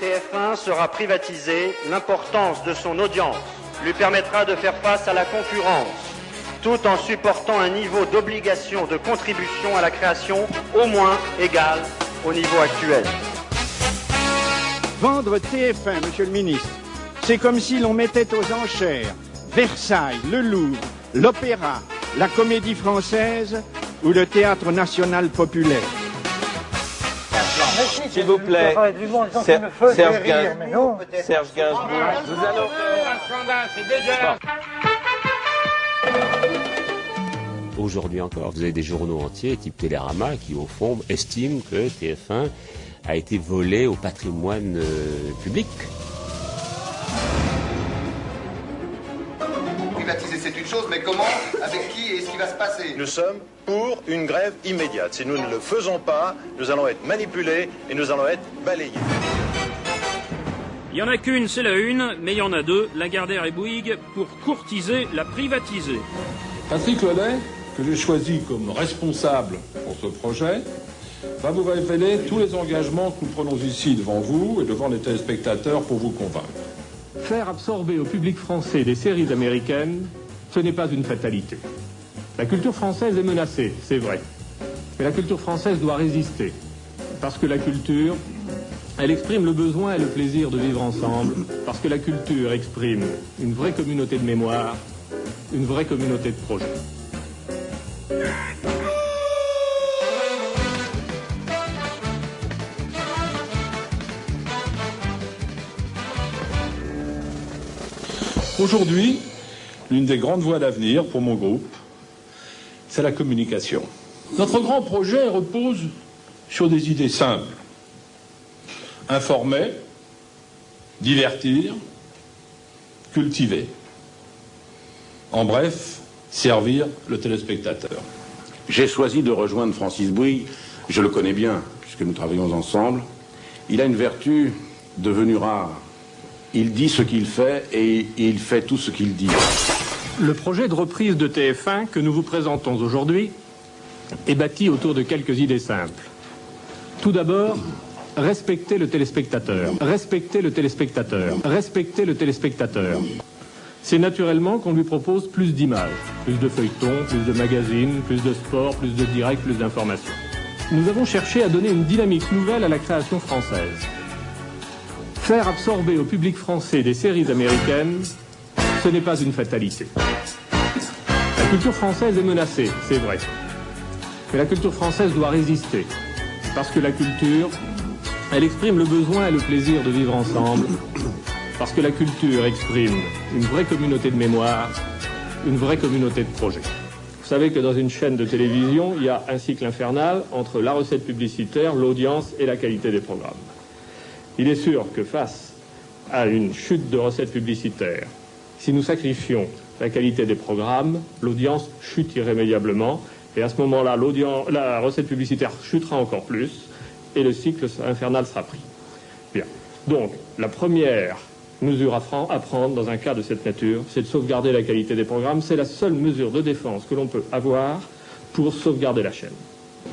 TF1 sera privatisé, l'importance de son audience lui permettra de faire face à la concurrence, tout en supportant un niveau d'obligation de contribution à la création au moins égal au niveau actuel. Vendre TF1, monsieur le ministre, c'est comme si l'on mettait aux enchères Versailles, le Louvre, l'Opéra, la Comédie Française ou le Théâtre National Populaire. S'il vous plaît, Serge, Serge, Gainsbourg, Serge Gainsbourg, nous allons... Aujourd'hui encore, vous avez des journaux entiers, type Télérama, qui au fond estiment que TF1 a été volé au patrimoine euh, public. Privatiser, c'est une chose, mais comment Avec qui et ce qui va se passer Nous sommes pour une grève immédiate. Si nous ne le faisons pas, nous allons être manipulés et nous allons être balayés. Il n'y en a qu'une, c'est la une, mais il y en a deux, Lagardère et Bouygues, pour courtiser la privatiser. Patrick Lelay, que j'ai choisi comme responsable pour ce projet, va vous révéler tous les engagements que nous prenons ici devant vous et devant les téléspectateurs pour vous convaincre. Faire absorber au public français des séries américaines, ce n'est pas une fatalité. La culture française est menacée, c'est vrai. Mais la culture française doit résister. Parce que la culture, elle exprime le besoin et le plaisir de vivre ensemble. Parce que la culture exprime une vraie communauté de mémoire, une vraie communauté de projets. Aujourd'hui, l'une des grandes voies d'avenir pour mon groupe, c'est la communication. Notre grand projet repose sur des idées simples. Informer, divertir, cultiver. En bref, servir le téléspectateur. J'ai choisi de rejoindre Francis Bouygues. Je le connais bien, puisque nous travaillons ensemble. Il a une vertu devenue rare. Il dit ce qu'il fait et il fait tout ce qu'il dit. Le projet de reprise de TF1 que nous vous présentons aujourd'hui est bâti autour de quelques idées simples. Tout d'abord, respecter le téléspectateur. Respecter le téléspectateur. Respecter le téléspectateur. C'est naturellement qu'on lui propose plus d'images, plus de feuilletons, plus de magazines, plus de sport, plus de direct, plus d'informations. Nous avons cherché à donner une dynamique nouvelle à la création française. Faire absorber au public français des séries américaines, ce n'est pas une fatalité. La culture française est menacée, c'est vrai. Mais la culture française doit résister. Parce que la culture, elle exprime le besoin et le plaisir de vivre ensemble. Parce que la culture exprime une vraie communauté de mémoire, une vraie communauté de projets. Vous savez que dans une chaîne de télévision, il y a un cycle infernal entre la recette publicitaire, l'audience et la qualité des programmes. Il est sûr que face à une chute de recettes publicitaires, si nous sacrifions la qualité des programmes, l'audience chute irrémédiablement. Et à ce moment-là, la recette publicitaire chutera encore plus et le cycle infernal sera pris. Bien. Donc, la première mesure à prendre dans un cas de cette nature, c'est de sauvegarder la qualité des programmes. C'est la seule mesure de défense que l'on peut avoir pour sauvegarder la chaîne.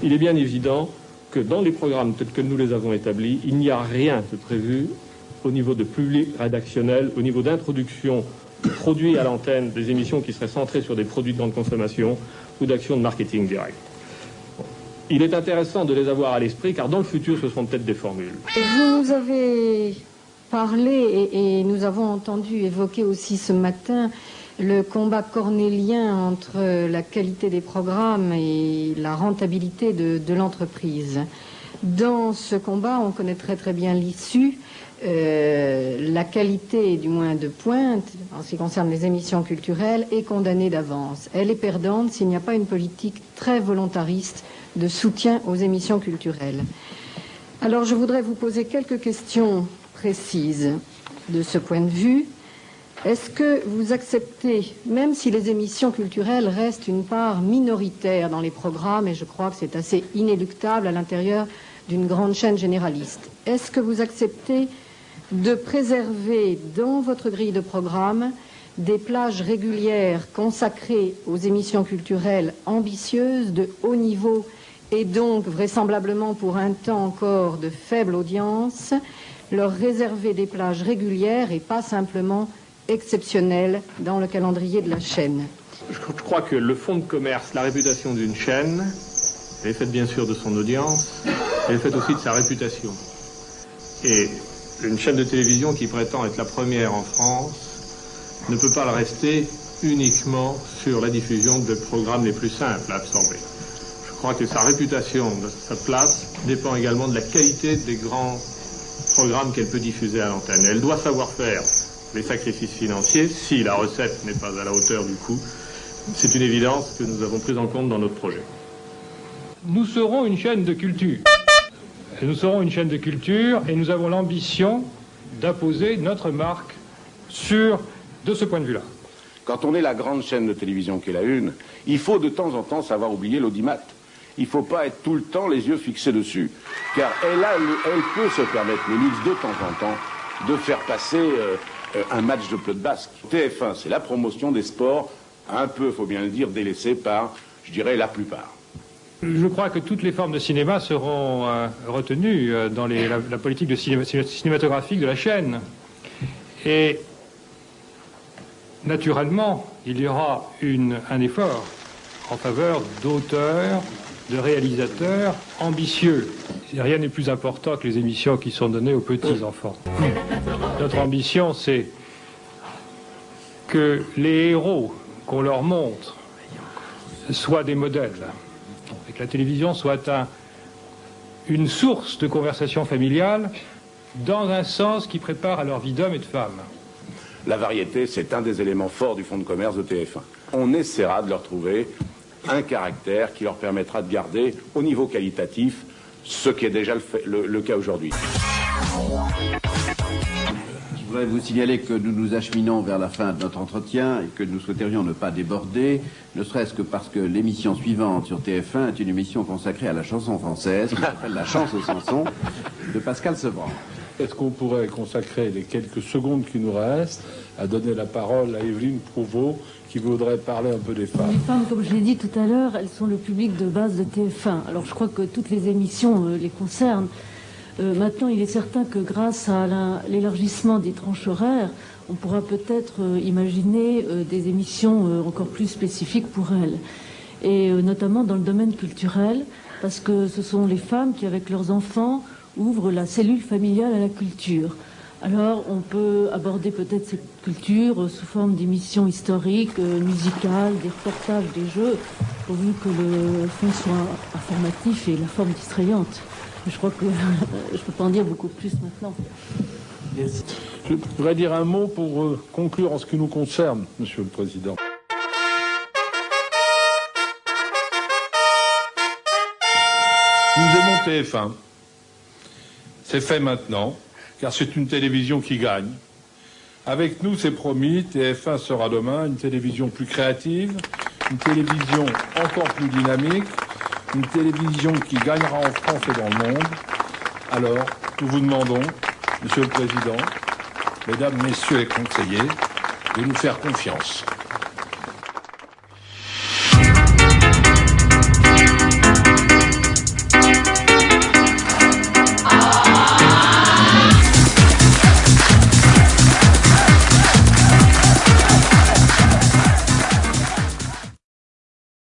Il est bien évident que dans les programmes tels que nous les avons établis, il n'y a rien de prévu au niveau de public rédactionnel, au niveau d'introduction de produits à l'antenne, des émissions qui seraient centrées sur des produits de grande consommation ou d'actions de marketing direct. Il est intéressant de les avoir à l'esprit car dans le futur, ce seront peut-être des formules. Vous nous avez parlé et, et, nous avons entendu évoquer aussi ce matin le combat cornélien entre la qualité des programmes et la rentabilité de, l'entreprise. Dans ce combat, on connaît très très bien l'issue. Euh, la qualité, du moins de pointe, en ce qui concerne les émissions culturelles, est condamnée d'avance. Elle est perdante s'il n'y a pas une politique très volontariste de soutien aux émissions culturelles. Alors je voudrais vous poser quelques questions précises de ce point de vue. Est-ce que vous acceptez, même si les émissions culturelles restent une part minoritaire dans les programmes, et je crois que c'est assez inéluctable à l'intérieur d'une grande chaîne généraliste, est-ce que vous acceptez de préserver dans votre grille de programme des plages régulières consacrées aux émissions culturelles ambitieuses de haut niveau et donc vraisemblablement pour un temps encore de faible audience, leur réserver des plages régulières et pas simplement exceptionnelles dans le calendrier de la chaîne. Je crois que le fonds de commerce, la réputation d'une chaîne, elle est faite bien sûr de son audience, elle est faite aussi de sa réputation. Et une chaîne de télévision qui prétend être la première en France ne peut pas le rester uniquement sur la diffusion de programmes les plus simples à absorber. Je crois que sa réputation, sa place, dépend également de la qualité des grands programmes qu'elle peut diffuser à l'antenne. Elle doit savoir faire les sacrifices financiers si la recette n'est pas à la hauteur du coût. C'est une évidence que nous avons prise en compte dans notre projet. Nous serons une chaîne de culture. Nous serons une chaîne de culture et nous avons l'ambition d'imposer notre marque sur, de ce point de vue-là. Quand on est la grande chaîne de télévision qu'est la Une, il faut de temps en temps savoir oublier l'audimat. Il ne faut pas être tout le temps les yeux fixés dessus. Car elle, a, elle peut se permettre, le luxe de temps en temps, de faire passer euh, un match de plot de basque. TF1, c'est la promotion des sports, un peu, faut bien le dire, délaissée par, je dirais, la plupart. Je crois que toutes les formes de cinéma seront euh, retenues dans la, politique de cinématographique de la chaîne. Et naturellement, il y aura un effort en faveur d'auteurs, de réalisateurs ambitieux. Rien n'est plus important que les émissions qui sont données aux petits-enfants. Notre ambition, c'est que les héros qu'on leur montre soient des modèles, et que la télévision soit une source de conversation familiale dans un sens qui prépare à leur vie d'homme et de femme. La variété, c'est un des éléments forts du fonds de commerce de TF1. On essaiera de leur trouver un caractère qui leur permettra de garder au niveau qualitatif ce qui est déjà le, cas aujourd'hui. Je voudrais vous signaler que nous nous acheminons vers la fin de notre entretien et que nous souhaiterions ne pas déborder, ne serait-ce que parce que l'émission suivante sur TF1 est une émission consacrée à la chanson française, qui s'appelle La chance aux chansons, de Pascal Sevran. Est-ce qu'on pourrait consacrer les quelques secondes qui nous restent à donner la parole à Evelyne Prouveau, qui voudrait parler un peu des femmes? Les femmes, comme je l'ai dit tout à l'heure, elles sont le public de base de TF1. Alors je crois que toutes les émissions euh, les concernent. Euh, maintenant, il est certain que grâce à l'élargissement des tranches horaires, on pourra peut-être euh, imaginer des émissions encore plus spécifiques pour elles. Et notamment dans le domaine culturel, parce que ce sont les femmes qui, avec leurs enfants, ouvrent la cellule familiale à la culture. Alors, on peut aborder peut-être cette culture sous forme d'émissions historiques, euh, musicales, des reportages, des jeux, pourvu que le fond soit informatif et la forme distrayante. Je crois que je peux pas en dire beaucoup plus maintenant. Je voudrais dire un mot pour euh, conclure en ce qui nous concerne, Monsieur le Président. Nous aimons TF1. C'est fait maintenant car c'est une télévision qui gagne. Avec nous, c'est promis, TF1 sera demain une télévision plus créative, une télévision encore plus dynamique, une télévision qui gagnera en France et dans le monde. Alors, nous vous demandons, Monsieur le Président, Mesdames, Messieurs les conseillers, de nous faire confiance.